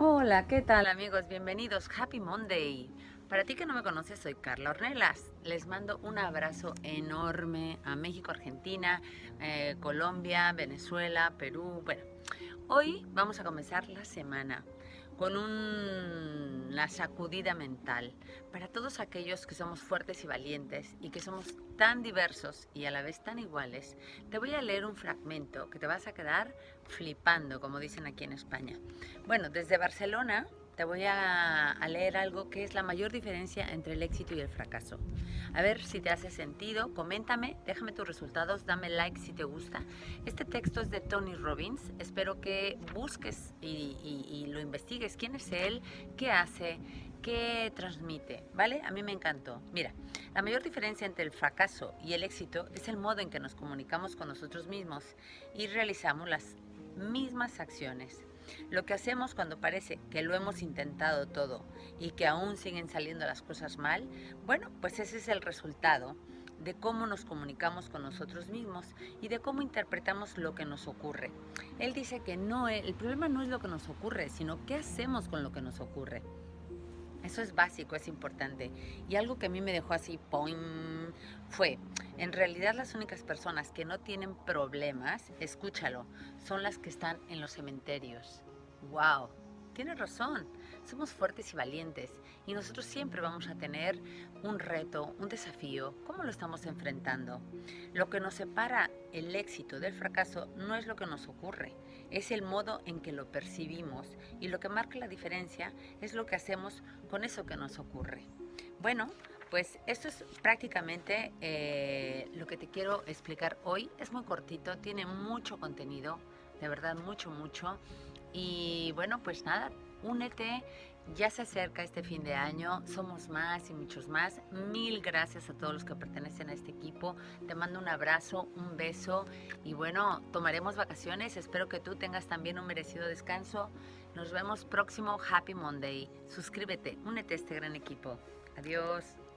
Hola, ¿qué tal amigos? Bienvenidos, Happy Monday. Para ti que no me conoces, soy Carla Ornelas. Les mando un abrazo enorme a México, Argentina, eh, Colombia, Venezuela, Perú. Bueno, hoy vamos a comenzar la semana con una sacudida mental para todos aquellos que somos fuertes y valientes y que somos tan diversos y a la vez tan iguales. Te voy a leer un fragmento que te vas a quedar flipando, como dicen aquí en España. Bueno, desde Barcelona te voy a, leer algo que es la mayor diferencia entre el éxito y el fracaso. A ver si te hace sentido, coméntame, déjame tus resultados, dame like si te gusta. Este texto es de Tony Robbins, espero que busques y, y lo investigues. ¿Quién es él? ¿Qué hace? ¿Qué transmite? ¿Vale? A mí me encantó. Mira, la mayor diferencia entre el fracaso y el éxito es el modo en que nos comunicamos con nosotros mismos y realizamos las mismas acciones. Lo que hacemos cuando parece que lo hemos intentado todo y que aún siguen saliendo las cosas mal, bueno, pues ese es el resultado de cómo nos comunicamos con nosotros mismos y de cómo interpretamos lo que nos ocurre. Él dice que no, el problema no es lo que nos ocurre, sino qué hacemos con lo que nos ocurre. Eso es básico, es importante. Y algo que a mí me dejó así, ¡poing! fue, en realidad las únicas personas que no tienen problemas, escúchalo, son las que están en los cementerios. ¡Wow! Tienes razón, somos fuertes y valientes y nosotros siempre vamos a tener un reto, un desafío. ¿Cómo lo estamos enfrentando? Lo que nos separa el éxito del fracaso no es lo que nos ocurre, es el modo en que lo percibimos y lo que marca la diferencia es lo que hacemos con eso que nos ocurre. Bueno, pues esto es prácticamente eh, lo que te quiero explicar hoy. Es muy cortito, tiene mucho contenido, de verdad mucho, mucho. Y bueno, pues nada, únete, ya se acerca este fin de año, somos más y muchos más. Mil gracias a todos los que pertenecen a este equipo. Te mando un abrazo, un beso y bueno, tomaremos vacaciones. Espero que tú tengas también un merecido descanso. Nos vemos próximo Happy Monday. Suscríbete, únete a este gran equipo. Adiós.